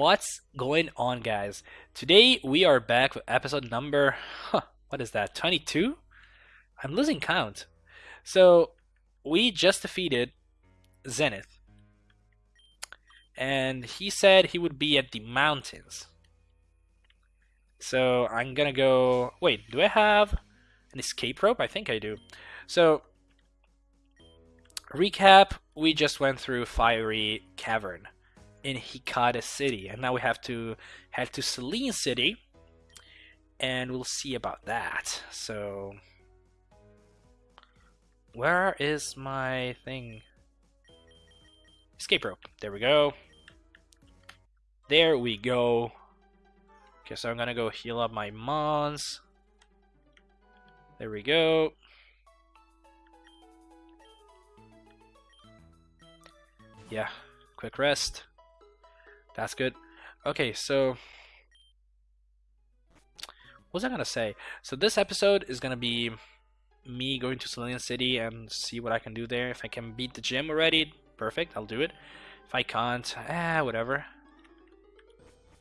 What's going on, guys? Today we are back with episode number, huh, what is that, 22? I'm losing count. So, we just defeated Zenith. And he said he would be at the mountains. So, I'm gonna go. Wait, do I have an escape rope? I think I do. So, recap we just went through Fiery Cavern in Hikata City, and now we have to head to Selene City, and we'll see about that. So, where is my thing? Escape rope. There we go. There we go. Okay, so I'm gonna go heal up my mons. There we go. Yeah, quick rest. That's good. Okay, so what was I gonna say? So this episode is gonna be me going to Selene City and see what I can do there. If I can beat the gym already, perfect, I'll do it. If I can't, ah, whatever.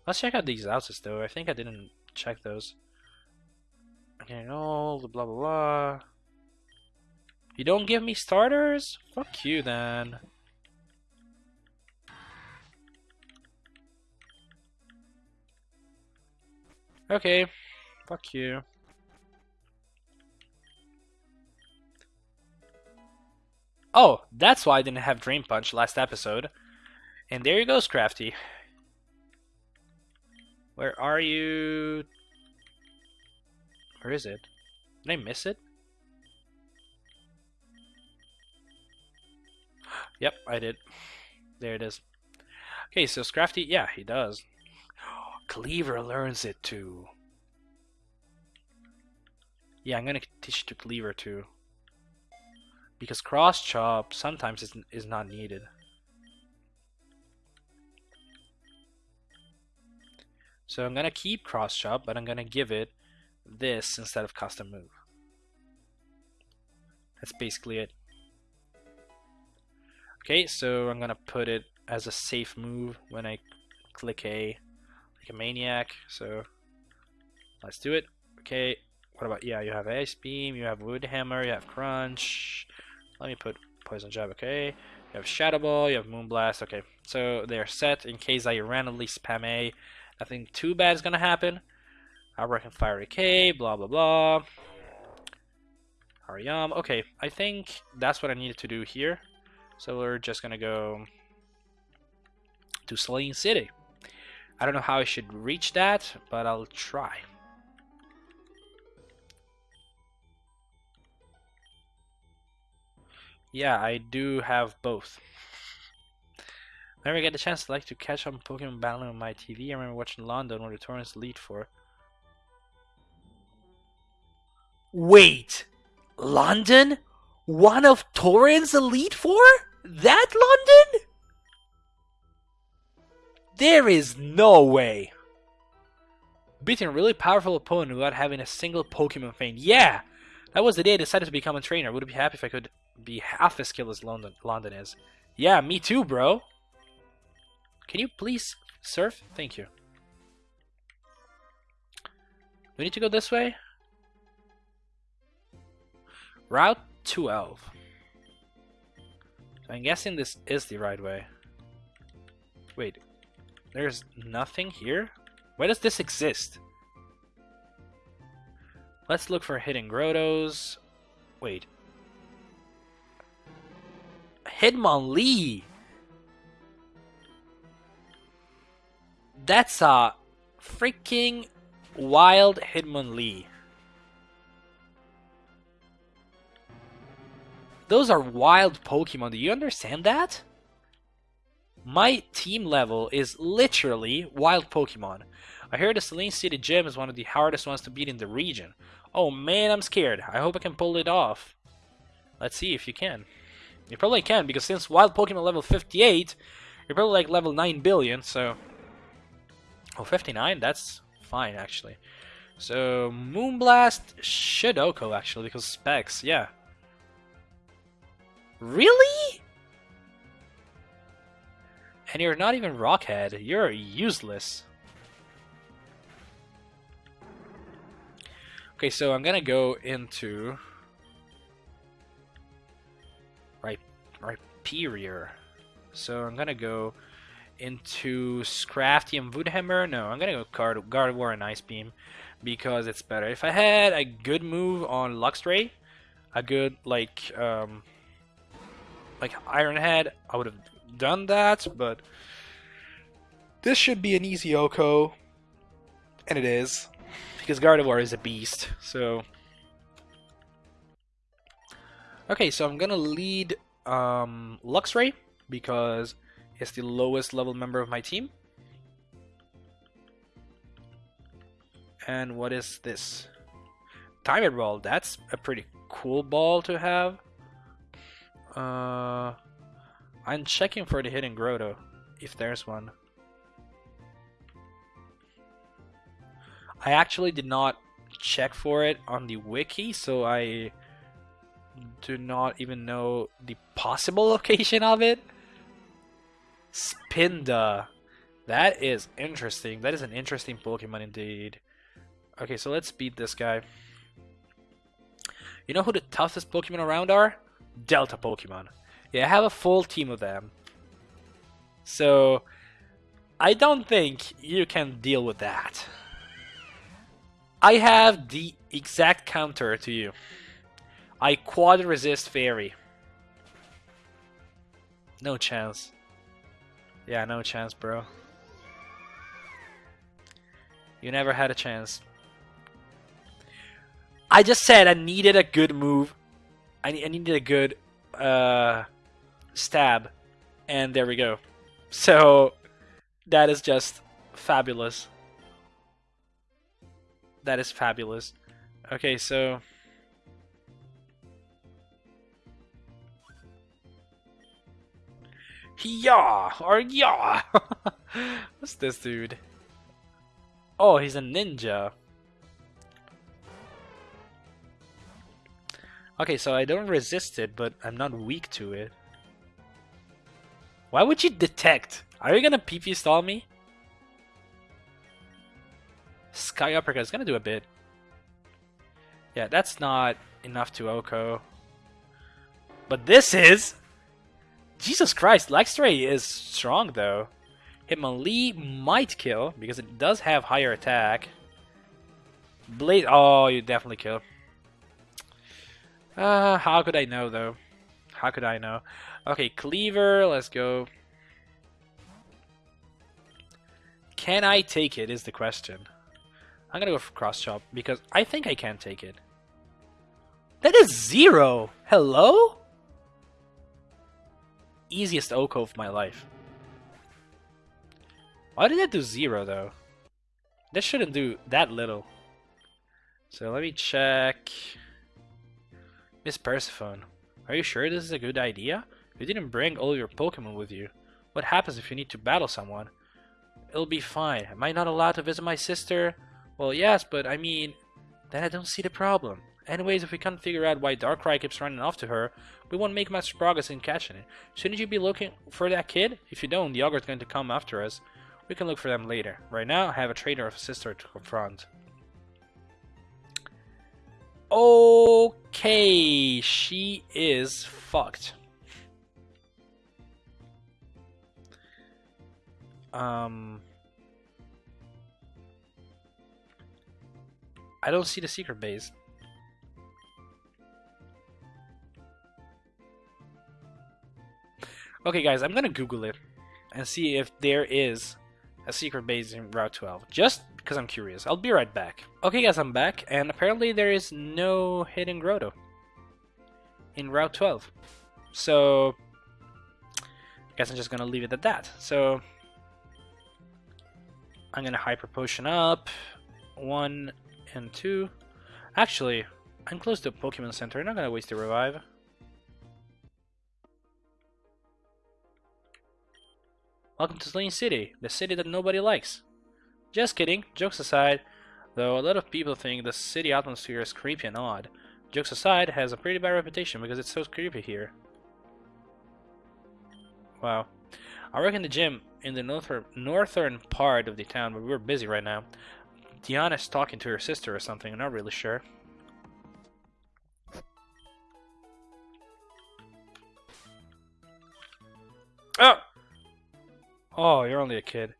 Let's check out these houses though. I think I didn't check those. Okay, no, blah blah blah. You don't give me starters? Fuck you then. Okay, fuck you. Oh, that's why I didn't have Drain Punch last episode. And there you go, Scrafty. Where are you? Where is it? Did I miss it? Yep, I did. There it is. Okay, so Scrafty, yeah, he does. Kleavor learns it too. Yeah, I'm gonna teach it to Kleavor too. Because cross chop sometimes is, is not needed. So I'm gonna keep cross chop, but I'm gonna give it this instead of custom move. That's basically it. Okay, so I'm gonna put it as a safe move when I click A like a maniac. So let's do it. Okay, what about yeah? You have ice beam, you have wood hammer, you have crunch. Let me put poison jab. Okay, you have shadow ball, you have moonblast. Okay, so they're set in case I randomly spam A. Nothing too bad is gonna happen. I reckon fiery K. Blah blah blah. Hariyama. Okay, I think that's what I needed to do here. So we're just gonna go to Selene City. I don't know how I should reach that, but I'll try. Yeah, I do have both. Whenever I get the chance, I like to catch up Pokemon battling on my TV. I remember watching London where the Torren's Elite Four. Wait! London? One of Torren's Elite Four? That London? There is no way. Beating a really powerful opponent without having a single Pokemon feint. Yeah! That was the day I decided to become a trainer. Would be happy if I could be half as skilled as London, London is. Yeah, me too, bro. Can you please surf? Thank you. We need to go this way? Route 12. I'm guessing this is the right way. Wait, there's nothing here? Why does this exist? Let's look for hidden grottos. Wait. Hitmonlee! That's a freaking wild Hitmonlee. Those are wild Pokemon, do you understand that? My team level is literally wild Pokemon. I heard the Selene City Gym is one of the hardest ones to beat in the region. Oh man, I'm scared. I hope I can pull it off. Let's see if you can. You probably can, because since wild Pokemon level 58, you're probably like level 9 billion, so... Oh, 59? That's fine, actually. So, Moonblast, Shidoko, actually, because specs, yeah. Really? And you're not even Rockhead. You're useless. Okay, so I'm gonna go into right Rhyperior. So I'm gonna go into Scrafty and Woodhammer. No, I'm gonna go Guard Gardevoir and Ice Beam because it's better. If I had a good move on Luxray, a good like um like Iron Head, I would have done that, but this should be an easy OHKO, and it is because Gardevoir is a beast. So okay, so I'm gonna lead um, Luxray because it's the lowest level member of my team. And what is this? Diamond Ball. That's a pretty cool ball to have. Uh, I'm checking for the hidden Grotto, if there's one. I actually did not check for it on the wiki, so I do not even know the possible location of it. Spinda. That is interesting. That is an interesting Pokemon indeed. Okay, so let's beat this guy. You know who the toughest Pokemon around are? Delta Pokemon. Yeah, I have a full team of them. So, I don't think you can deal with that. I have the exact counter to you. I quad resist fairy. No chance. Yeah, no chance, bro. You never had a chance. I just said I needed a good move. I, I needed a good uh, stab. And there we go. So, that is just fabulous. That is fabulous. Okay, so... Yeah or yeah. What's this dude? Oh, he's a ninja. Okay, so I don't resist it, but I'm not weak to it. Why would you detect? Are you gonna PP stall me? Sky Uppercut is gonna do a bit. Yeah, that's not enough to OHKO. But this is! Jesus Christ, Luxray is strong though. Hitmonlee might kill, because it does have higher attack. Blade, oh, you definitely kill. Uh, how could I know though? How could I know? Okay, Kleavor, let's go. Can I take it is the question. I'm gonna go for Cross Chop, because I think I can take it. That is zero! Hello? easiest OHKO of my life. Why did that do zero though? That shouldn't do that little. So let me check. Miss Persephone, are you sure this is a good idea? You didn't bring all your Pokemon with you. What happens if you need to battle someone? It'll be fine. Am I not allowed to visit my sister? Well, yes, but I mean, then I don't see the problem. Anyways, if we can't figure out why Darkrai keeps running off to her, we won't make much progress in catching it. Shouldn't you be looking for that kid? If you don't, the ogre's going to come after us. We can look for them later. Right now, I have a traitor of a sister to confront. Okay, she is fucked. Um... I don't see the secret base. Okay, guys, I'm gonna Google it and see if there is a secret base in Route 12, just because I'm curious. I'll be right back. Okay, guys, I'm back, and apparently there is no hidden grotto in Route 12. So, I guess I'm just gonna leave it at that. So, I'm gonna Hyper Potion up, one and two. Actually, I'm close to Pokemon Center, I'm not gonna waste the revive. Welcome to Selene City, the city that nobody likes. Just kidding, jokes aside, though a lot of people think the city atmosphere is creepy and odd. Jokes aside, has a pretty bad reputation because it's so creepy here. Wow. I work in the gym in the northern northern part of the town, but we're busy right now. Diana's talking to her sister or something. I'm not really sure. Oh! Oh, you're only a kid.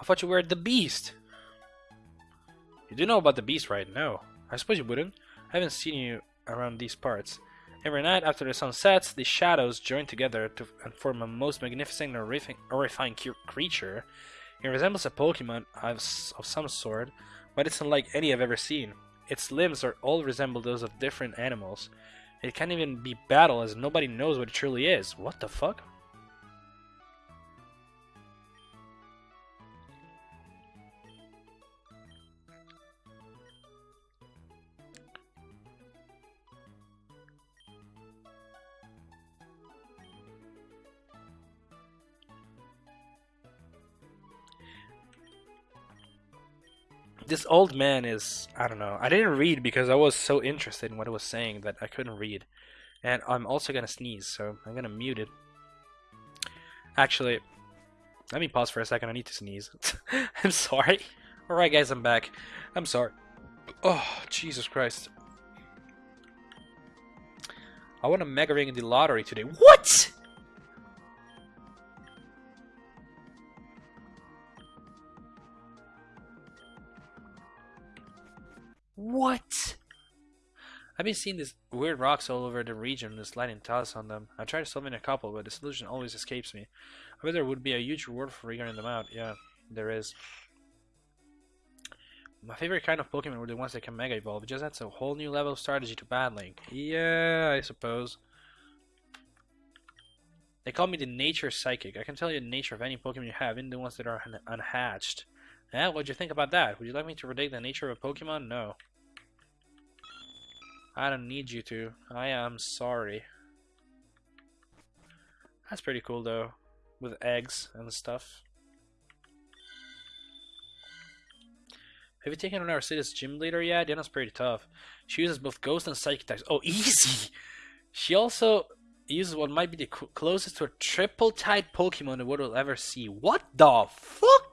I thought you were the beast. You do know about the beast, right? No. I suppose you wouldn't. I haven't seen you around these parts. Every night after the sun sets, the shadows join together to form a most magnificent and horrifying creature. It resembles a Pokemon of some sort, but it's unlike any I've ever seen. Its limbs are all resemble those of different animals. It can't even be battle as nobody knows what it truly is. What the fuck? This old man is I don't know. I didn't read because I was so interested in what it was saying that I couldn't read. And I'm also gonna sneeze, so I'm gonna mute it. Actually, let me pause for a second. I need to sneeze. I'm sorry. Alright, guys, I'm back. I'm sorry. Oh, Jesus Christ. I want a Mega Ring in the lottery today. What? What? I've been seeing these weird rocks all over the region with lightning toss on them. I tried solving a couple, but the solution always escapes me. I bet there would be a huge reward for figuring them out. Yeah, there is. My favorite kind of Pokemon were the ones that can Mega Evolve. It just adds a whole new level of strategy to battling. Yeah, I suppose. They call me the Nature Psychic. I can tell you the nature of any Pokemon you have, even the ones that are un unhatched. Yeah, what'd you think about that? Would you like me to predict the nature of a Pokemon? No. I don't need you to. I am sorry. That's pretty cool though, with eggs and stuff. Have you taken on our city's gym leader yet? Diana's pretty tough. She uses both ghost and psychic attacks. Oh, easy! She also uses what might be the closest to a triple type Pokemon the world will ever see. What the fuck?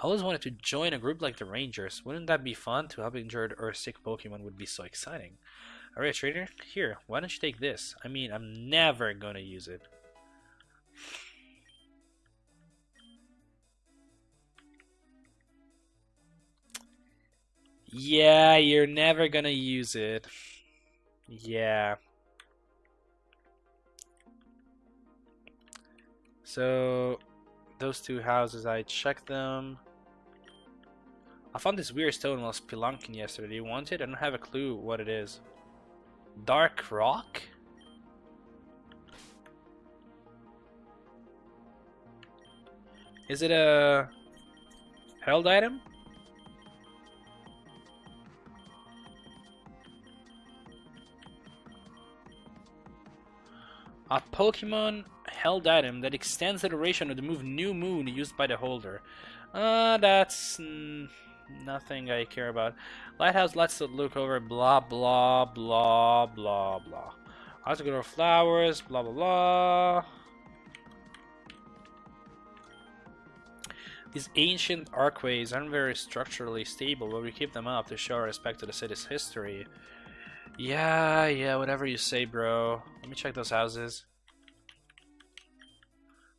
I always wanted to join a group like the Rangers. Wouldn't that be fun? To help injured or sick Pokemon would be so exciting. Alright, trainer, here, why don't you take this? I mean, I'm never gonna use it. Yeah, you're never gonna use it. Yeah. So, those two houses, I checked them. I found this weird stone while spelunking yesterday. You want it? I don't have a clue what it is. Dark rock? Is it a held item? A Pokemon held item that extends the duration of the move New Moon used by the holder. Uh, that's nothing I care about. Lighthouse lets it look over blah blah blah blah blah. I have to go to flowers, blah blah blah. These ancient archways aren't very structurally stable, but we keep them up to show respect to the city's history. Yeah, yeah, whatever you say, bro. Let me check those houses.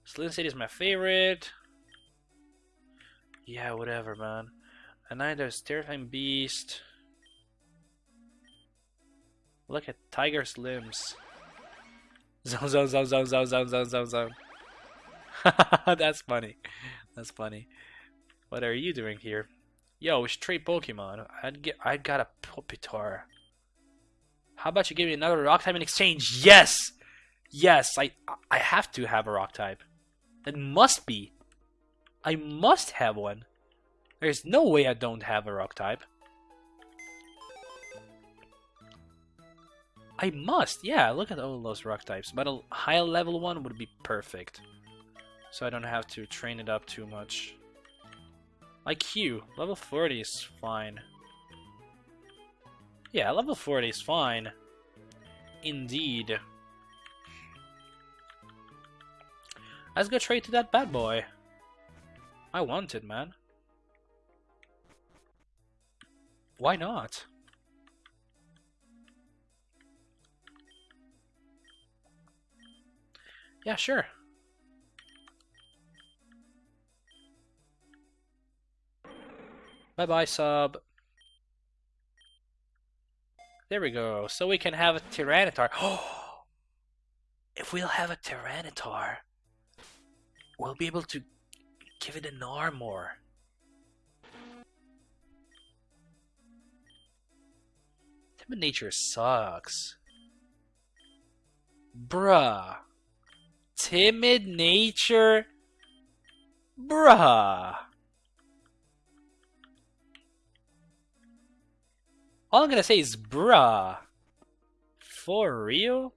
Slim City is my favorite. Yeah, whatever, man. There's terrifying beast. Look at tiger's limbs. Zone, zone, zone, zone, zone, zone, zone, zone. That's funny. That's funny. What are you doing here? Yo, should trade Pokemon. I'd get. I got a Pupitar. How about you give me another Rock type in exchange? Yes, yes. I I have to have a Rock type. That must be. I must have one. There's no way I don't have a rock type. I must, yeah, look at all those rock types. But a high level one would be perfect. So I don't have to train it up too much. Like Hugh, level 40 is fine. Yeah, level 40 is fine. Indeed. Let's go trade to that bad boy. I want it, man. Why not? Yeah, sure. Bye bye, sub. There we go. So we can have a Tyranitar. Oh! if we'll have a Tyranitar, we'll be able to give it an armor. Timid nature sucks. Bruh. Timid nature? Bruh. All I'm gonna say is bruh. For real?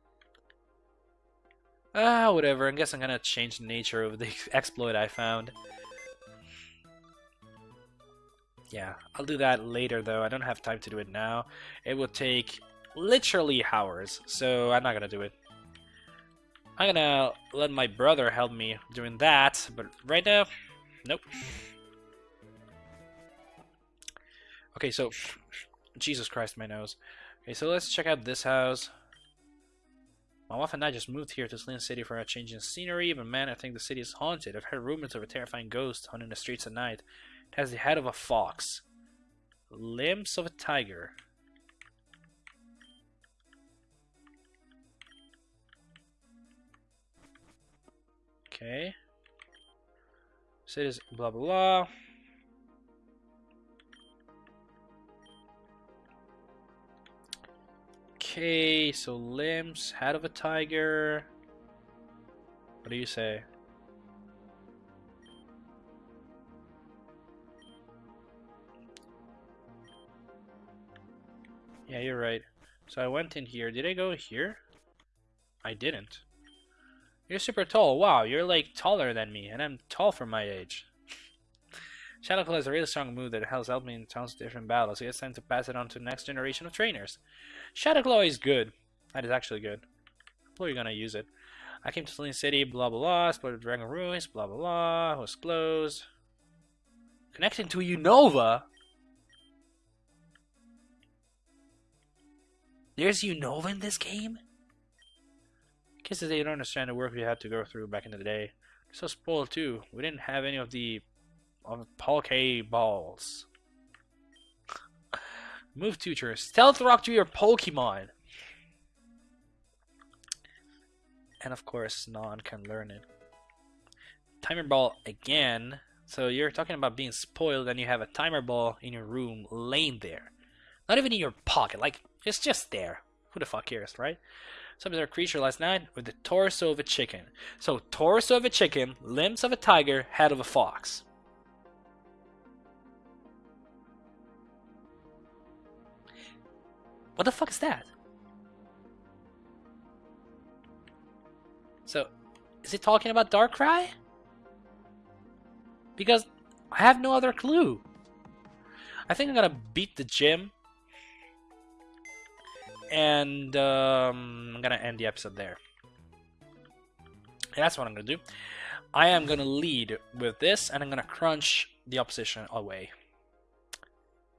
Ah, whatever. I guess I'm gonna change the nature of the exploit I found. Yeah, I'll do that later though. I don't have time to do it now. It will take literally hours, so I'm not gonna do it. I'm gonna let my brother help me doing that, but right now, nope. Okay, so, Jesus Christ, my nose. Okay, so let's check out this house. My wife and I just moved here to Selene City for a change in scenery, but man, I think the city is haunted. I've heard rumors of a terrifying ghost haunting the streets at night. It has the head of a fox, limbs of a tiger, Okay. Cities, blah blah blah. Okay, so limbs, head of a tiger. What do you say? Yeah, you're right. So I went in here. Did I go here? I didn't. You're super tall. Wow, you're like taller than me, and I'm tall for my age. Shadowclaw is a really strong move that has helped me in tons of different battles, it's time to pass it on to the next generation of trainers. Shadowclaw is good. That is actually good. How are gonna use it? I came to Selene City, blah blah blah, explored Dragon Ruins, blah blah blah, was closed. Connecting to Unova? There's Unova in this game? Kids they don't understand the work we had to go through back in the day. So spoiled too. We didn't have any of the of Pokeballs. Move tutor. Stealth rock to your Pokemon. And of course, non can learn it. Timer ball again. So you're talking about being spoiled and you have a timer ball in your room laying there. Not even in your pocket. Like, it's just there. Who the fuck cares, right? Some other creature last night with the torso of a chicken. So, torso of a chicken, limbs of a tiger, head of a fox. What the fuck is that? So, is he talking about Darkrai? Because I have no other clue. I think I'm gonna beat the gym and um, I'm gonna end the episode there. That's what I'm gonna do. I am gonna lead with this, and I'm gonna crunch the opposition away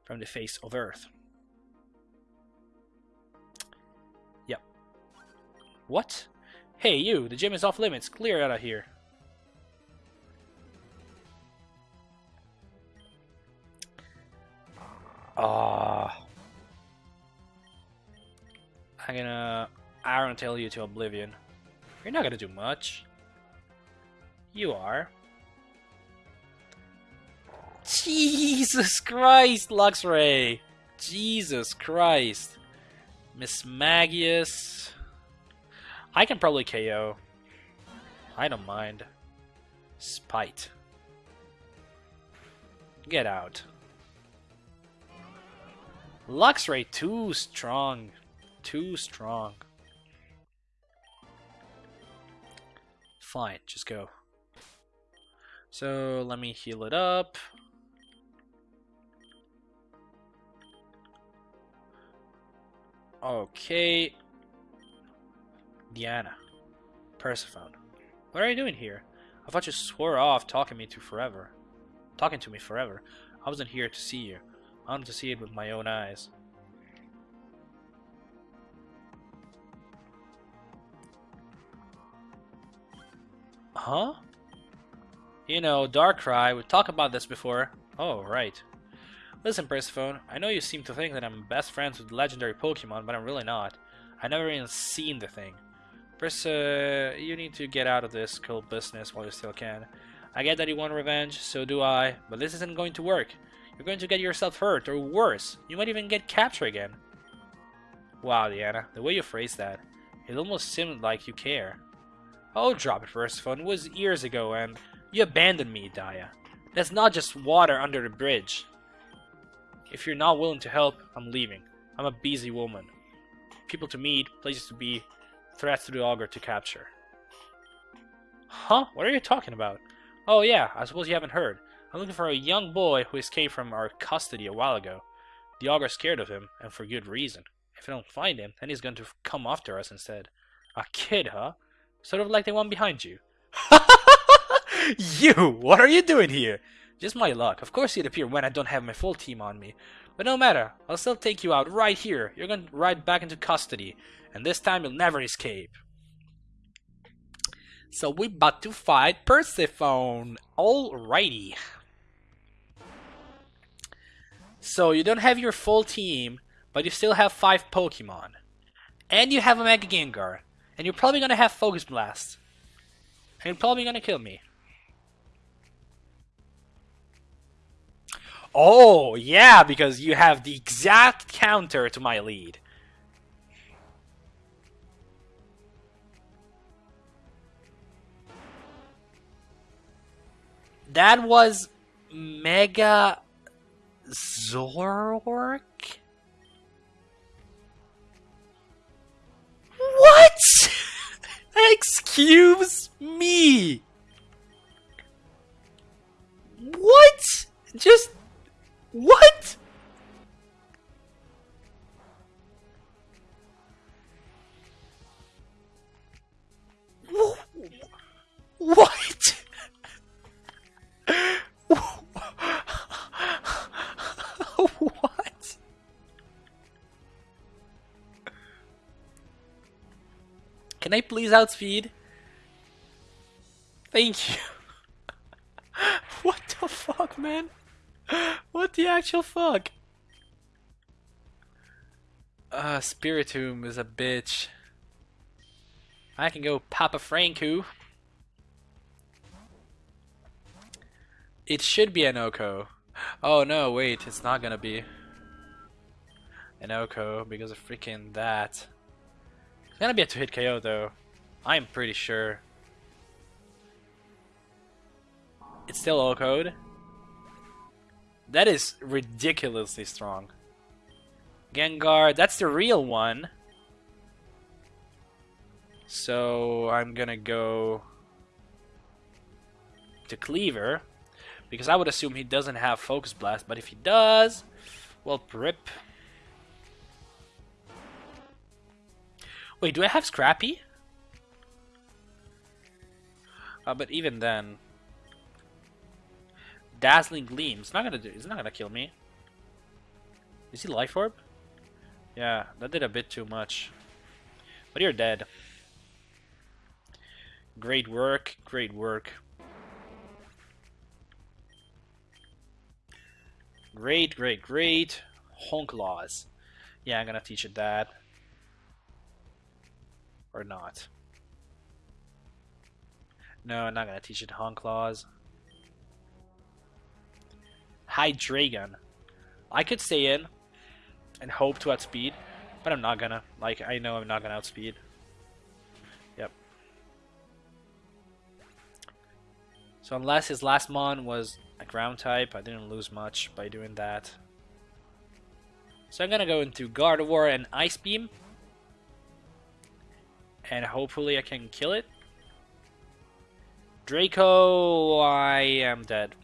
from the face of Earth. Yep. What? Hey, you! The gym is off limits. Clear out of here. Ah. I'm gonna Iron Tail you to oblivion. You're not gonna do much. You are. Jesus Christ, Luxray! Jesus Christ. Mismagius. I can probably KO. I don't mind. Spite. Get out. Luxray too strong too strong. Fine, just go. So let me heal it up. Okay. Diana. Persephone. What are you doing here? I thought you swore off talking me to forever. Talking to me forever. I wasn't here to see you. I wanted to see it with my own eyes. Huh? You know, Darkrai, we talked about this before. Oh, right. Listen, Persephone, I know you seem to think that I'm best friends with legendary Pokemon, but I'm really not. I never even seen the thing. Perse, you need to get out of this cult business while you still can. I get that you want revenge, so do I, but this isn't going to work. You're going to get yourself hurt, or worse, you might even get captured again. Wow, Diana, the way you phrased that, it almost seemed like you care. Oh, drop it, Persephone. It was years ago, and you abandoned me, Dia. That's not just water under the bridge. If you're not willing to help, I'm leaving. I'm a busy woman. People to meet, places to be, threats to the Ogre to capture. Huh? What are you talking about? Oh yeah, I suppose you haven't heard. I'm looking for a young boy who escaped from our custody a while ago. The Ogre's scared of him, and for good reason. If I don't find him, then he's going to come after us instead. A kid, huh? Sort of like the one behind you. you! What are you doing here? Just my luck. Of course you'd appear when I don't have my full team on me. But no matter, I'll still take you out right here. You're going right back into custody. And this time you'll never escape. So we about to fight Persephone. Alrighty. So you don't have your full team, but you still have five Pokemon. And you have a Mega Gengar. And you're probably gonna have Focus Blast. And you're probably gonna kill me. Oh, yeah, because you have the exact counter to my lead. That was Mega Zoroark? What? Excuse me. What? Just what? What? Can I please outspeed? Thank you. what the fuck, man? What the actual fuck? Uh, Spiritomb is a bitch. I can go Papa Franku. It should be an OHKO. Oh no, wait, it's not gonna be an OHKO because of freaking that. It's gonna be a two-hit KO though. I'm pretty sure. It's still all code. That is ridiculously strong. Gengar, that's the real one. So I'm gonna go to Kleavor because I would assume he doesn't have Focus Blast, but if he does, well, rip. Wait, do I have Scrappy? Uh, but even then, Dazzling Gleam. Not gonna do. It's not gonna kill me. Is he Life Orb? Yeah, that did a bit too much. But you're dead. Great work. Great work. Great, great, great. Hone Claws. Yeah, I'm gonna teach it that. Or not. No, I'm not gonna teach it Hone Claws. Hydreigon. I could stay in and hope to outspeed, but I'm not gonna. Like, I know I'm not gonna outspeed. Yep. So unless his last mon was a ground type, I didn't lose much by doing that. So I'm gonna go into Gardevoir and Ice Beam and hopefully I can kill it. Draco, I am dead.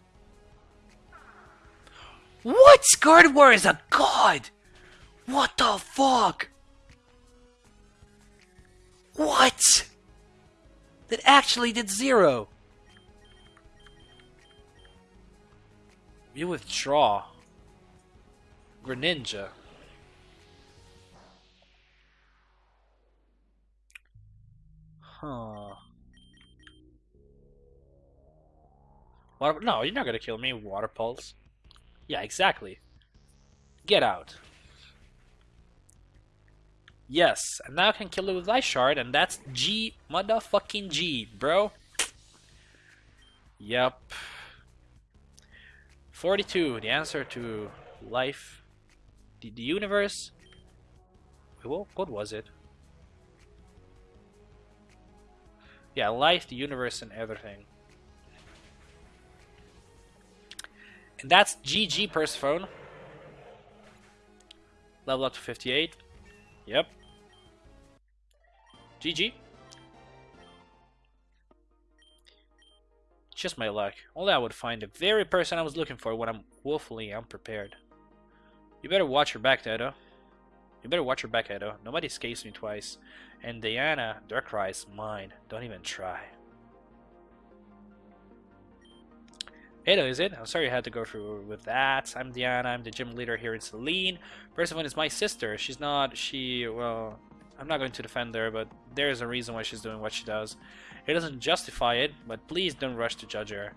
What? war is a god! What the fuck? What? That actually did zero. You withdraw. Greninja. Huh. Water, no, you're not gonna kill me, Water Pulse. Yeah, exactly. Get out. Yes, and now I can kill it with Ice Shard, and that's G motherfucking G, bro. Yep. 42, the answer to life, the, the universe. What, what was it? Yeah, life, the universe, and everything. And that's GG Persephone. Level up to 58. Yep. GG. Just my luck. Only I would find the very person I was looking for when I'm woefully unprepared. You better watch your back, Edo. You better watch your back, Edo. Nobody escapes me twice. And Diana, Darkrai's mine. Don't even try. Edo, is it? I'm sorry you had to go through with that. I'm Diana. I'm the gym leader here in Selene. Persephone is my sister. She's not... She... Well... I'm not going to defend her, but there is a reason why she's doing what she does. It doesn't justify it, but please don't rush to judge her.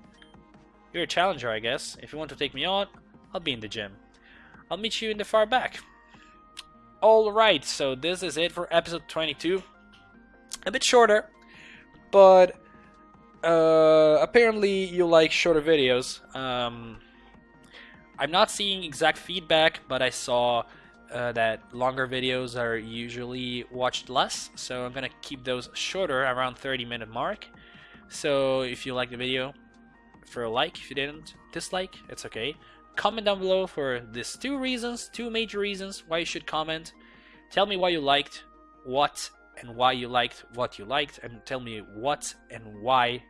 You're a challenger, I guess. If you want to take me on, I'll be in the gym. I'll meet you in the far back. Alright, so this is it for episode 22. A bit shorter, but uh, apparently you like shorter videos. Um, I'm not seeing exact feedback, but I saw uh, that longer videos are usually watched less, so I'm gonna keep those shorter, around 30 minute mark. So if you like the video, for a like. If you didn't, dislike, it's okay. Comment down below for these two reasons, two major reasons why you should comment. Tell me why you liked what and why you liked what you liked, and tell me what and why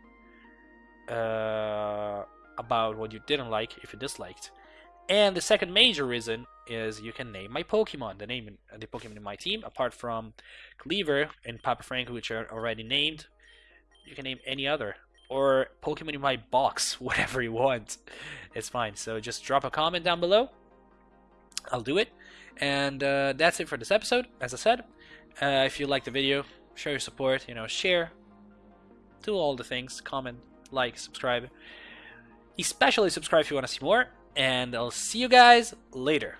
uh, about what you didn't like if you disliked. And the second major reason is you can name my Pokemon, the name the Pokemon in my team, apart from Kleavor and Papa Frank, which are already named. You can name any other or Pokemon in my box, whatever you want. It's fine. So just drop a comment down below. I'll do it. And uh, that's it for this episode. As I said, uh, if you like the video, show your support. You know, share, do all the things, comment, like, subscribe. Especially subscribe if you want to see more. And I'll see you guys later.